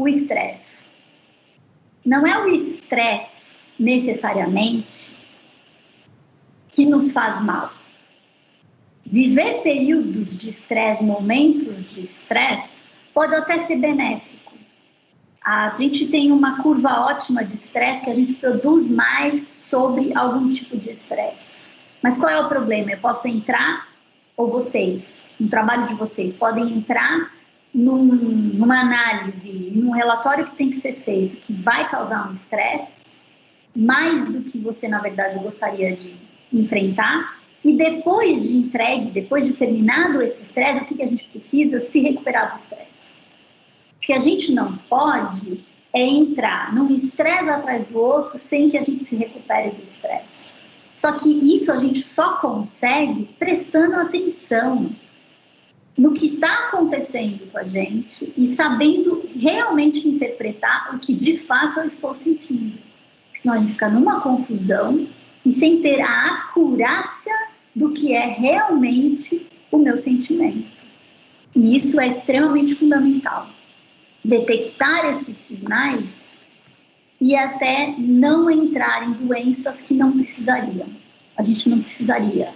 o estresse. Não é o estresse necessariamente que nos faz mal. Viver períodos de estresse, momentos de estresse, pode até ser benéfico. A gente tem uma curva ótima de estresse que a gente produz mais sobre algum tipo de estresse. Mas qual é o problema? Eu posso entrar, ou vocês, no trabalho de vocês, podem entrar num, numa análise, num relatório que tem que ser feito, que vai causar um estresse, mais do que você, na verdade, gostaria de enfrentar, e depois de entregue, depois de terminado esse estresse, o que, que a gente precisa? Se recuperar do estresse. O que a gente não pode é entrar num estresse atrás do outro sem que a gente se recupere do estresse. Só que isso a gente só consegue prestando atenção no que está acontecendo com a gente e sabendo realmente interpretar o que de fato eu estou sentindo. Porque senão a gente fica numa confusão e sem ter a acurácia do que é realmente o meu sentimento. E isso é extremamente fundamental. Detectar esses sinais e até não entrar em doenças que não precisariam. A gente não precisaria